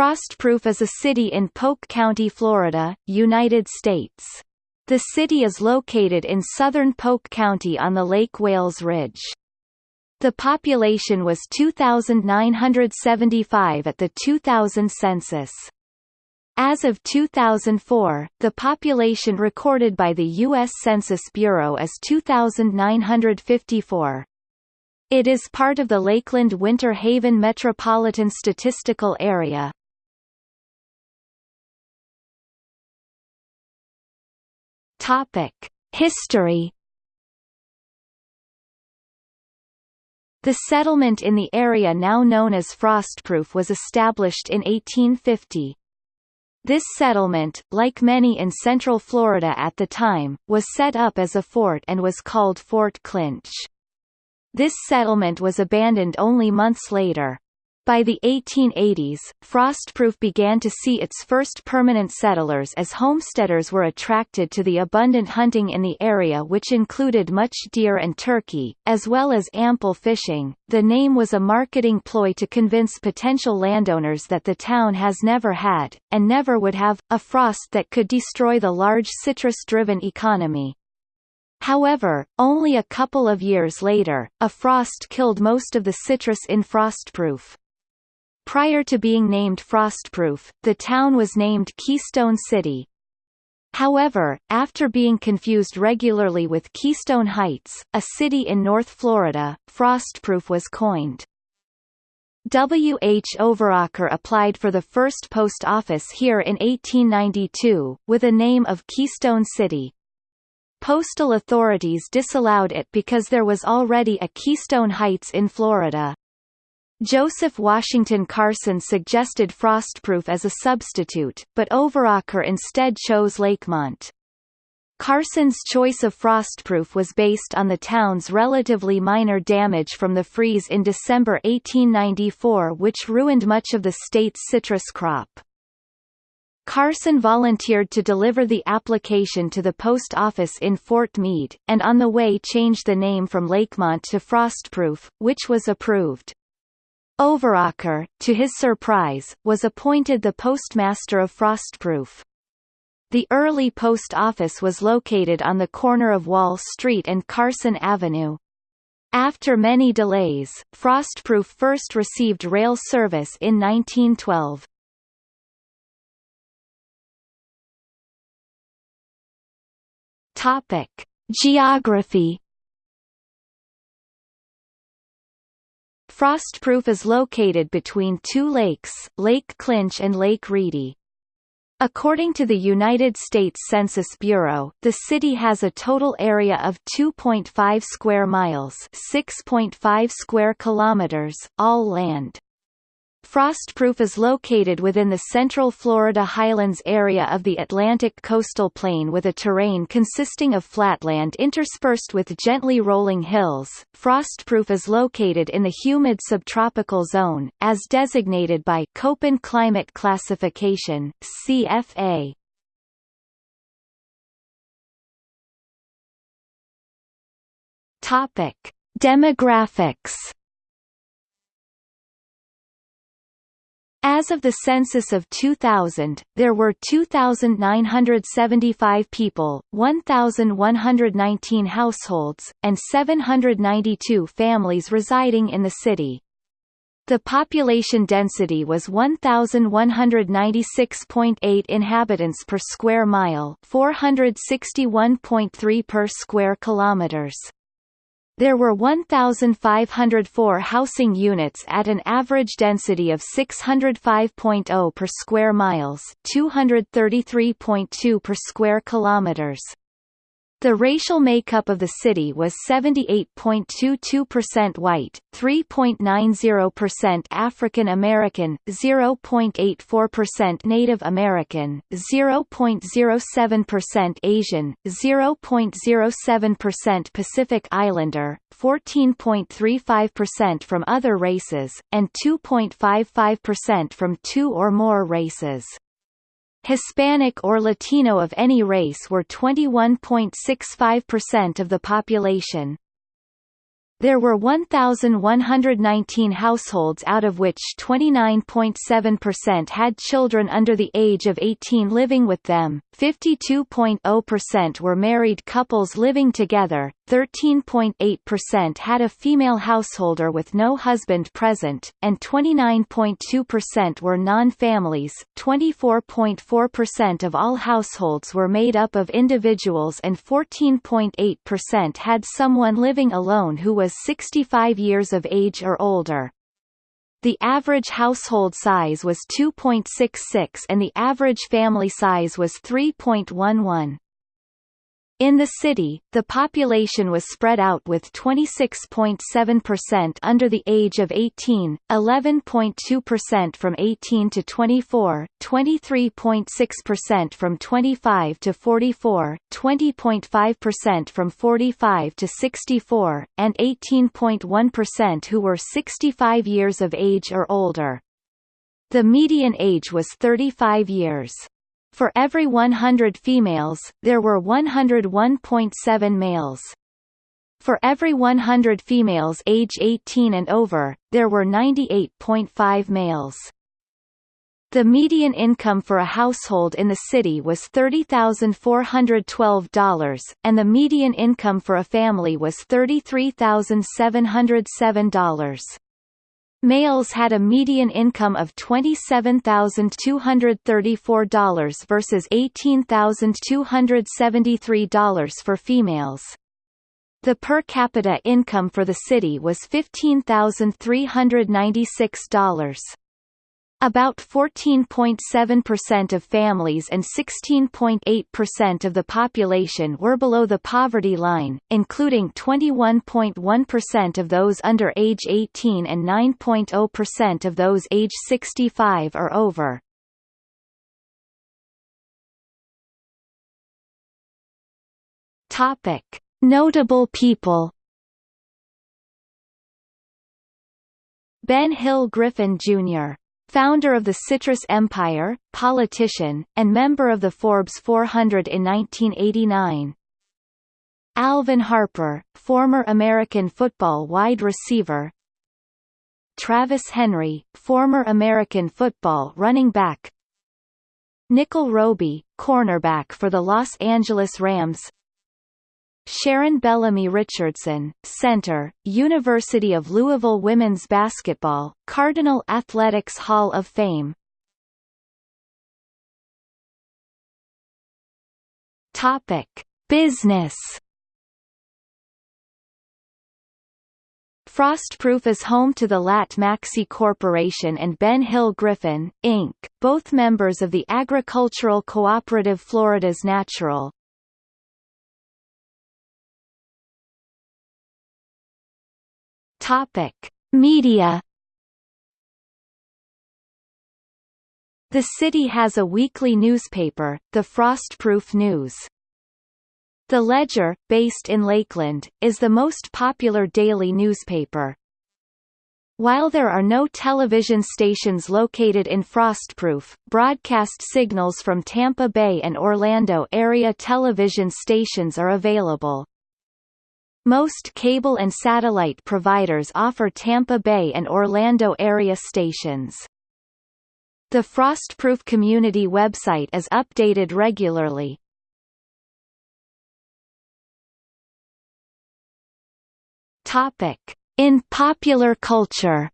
Frostproof is a city in Polk County, Florida, United States. The city is located in southern Polk County on the Lake Wales Ridge. The population was 2,975 at the 2000 census. As of 2004, the population recorded by the U.S. Census Bureau is 2,954. It is part of the Lakeland Winter Haven Metropolitan Statistical Area. Topic: History The settlement in the area now known as Frostproof was established in 1850. This settlement, like many in central Florida at the time, was set up as a fort and was called Fort Clinch. This settlement was abandoned only months later. By the 1880s, Frostproof began to see its first permanent settlers as homesteaders were attracted to the abundant hunting in the area which included much deer and turkey, as well as ample fishing. The name was a marketing ploy to convince potential landowners that the town has never had, and never would have, a frost that could destroy the large citrus-driven economy. However, only a couple of years later, a frost killed most of the citrus in Frostproof. Prior to being named Frostproof, the town was named Keystone City. However, after being confused regularly with Keystone Heights, a city in North Florida, Frostproof was coined. W. H. Overacker applied for the first post office here in 1892, with a name of Keystone City. Postal authorities disallowed it because there was already a Keystone Heights in Florida. Joseph Washington Carson suggested Frostproof as a substitute, but Overacker instead chose Lakemont. Carson's choice of Frostproof was based on the town's relatively minor damage from the freeze in December 1894 which ruined much of the state's citrus crop. Carson volunteered to deliver the application to the post office in Fort Meade, and on the way changed the name from Lakemont to Frostproof, which was approved. Overacker, to his surprise, was appointed the postmaster of Frostproof. The early post office was located on the corner of Wall Street and Carson Avenue. After many delays, Frostproof first received rail service in 1912. Topic: Geography Frostproof is located between two lakes, Lake Clinch and Lake Reedy. According to the United States Census Bureau, the city has a total area of 2.5 square miles, 6.5 square kilometers, all land. Frostproof is located within the central Florida highlands area of the Atlantic coastal plain with a terrain consisting of flatland interspersed with gently rolling hills. Frostproof is located in the humid subtropical zone, as designated by Köppen Climate Classification (CFA). Topic: Demographics As of the census of 2000, there were 2,975 people, 1,119 households, and 792 families residing in the city. The population density was 1,196.8 inhabitants per square mile 461.3 per square kilometers. There were 1,504 housing units at an average density of 605.0 per square miles 233.2 per square kilometers. The racial makeup of the city was 78.22% white, 3.90% African American, 0.84% Native American, 0.07% Asian, 0.07% Pacific Islander, 14.35% from other races, and 2.55% from two or more races. Hispanic or Latino of any race were 21.65% of the population. There were 1,119 households out of which 29.7% had children under the age of 18 living with them, 52.0% were married couples living together, 13.8% had a female householder with no husband present, and 29.2% were non-families. 24.4% of all households were made up of individuals and 14.8% had someone living alone who was 65 years of age or older. The average household size was 2.66 and the average family size was 3.11. In the city, the population was spread out with 26.7% under the age of 18, 11.2% from 18 to 24, 23.6% from 25 to 44, 20.5% from 45 to 64, and 18.1% who were 65 years of age or older. The median age was 35 years. For every 100 females, there were 101.7 males. For every 100 females age 18 and over, there were 98.5 males. The median income for a household in the city was $30,412, and the median income for a family was $33,707. Males had a median income of $27,234 versus $18,273 for females. The per capita income for the city was $15,396. About 14.7% of families and 16.8% of the population were below the poverty line, including 21.1% of those under age 18 and 9.0% of those age 65 or over. Topic: Notable people. Ben Hill Griffin Jr founder of the Citrus Empire, politician, and member of the Forbes 400 in 1989. Alvin Harper, former American football wide receiver. Travis Henry, former American football running back. Nickell Robey, cornerback for the Los Angeles Rams Sharon Bellamy Richardson, Center, University of Louisville Women's Basketball, Cardinal Athletics Hall of Fame Topic. Business Frostproof is home to the Latt Maxcy Corporation and Ben Hill Griffin, Inc., both members of the agricultural cooperative Florida's Natural, Topic: Media The city has a weekly newspaper, the Frostproof News. The Ledger, based in Lakeland, is the most popular daily newspaper. While there are no television stations located in Frostproof, broadcast signals from Tampa Bay and Orlando area television stations are available. Most cable and satellite providers offer Tampa Bay and Orlando area stations. The Frostproof community website is updated regularly. Topic: In popular culture.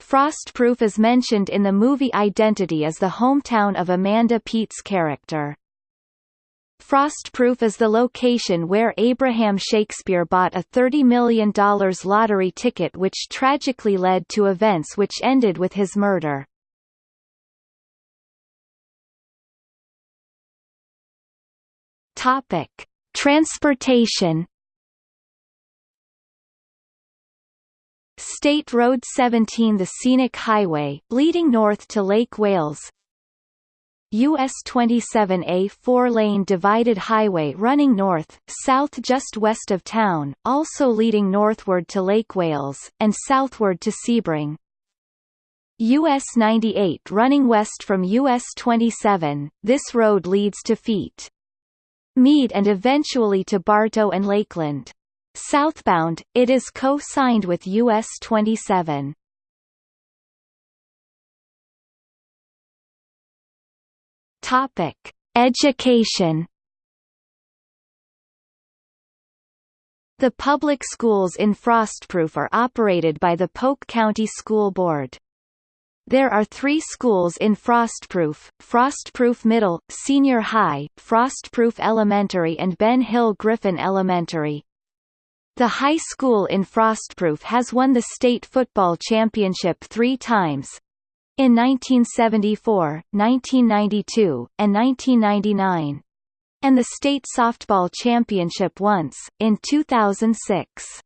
Frostproof is mentioned in the movie Identity as the hometown of Amanda Peet's character. Frostproof is the location where Abraham Shakespeare bought a $30 million lottery ticket which tragically led to events which ended with his murder. Topic: Transportation. State Road 17 The scenic highway, leading north to Lake Wales US 27A four-lane divided highway running north, south just west of town, also leading northward to Lake Wales, and southward to Sebring. US 98 running west from US 27, this road leads to Feet. Meade and eventually to Bartow and Lakeland. Southbound, it is co-signed with US 27. Topic: Education. The public schools in Frostproof are operated by the Polk County School Board. There are three schools in Frostproof, Frostproof Middle, Senior High, Frostproof Elementary and Ben Hill Griffin Elementary. The high school in Frostproof has won the state football championship three times, in 1974, 1992, and 1999 and the state softball championship once, in 2006.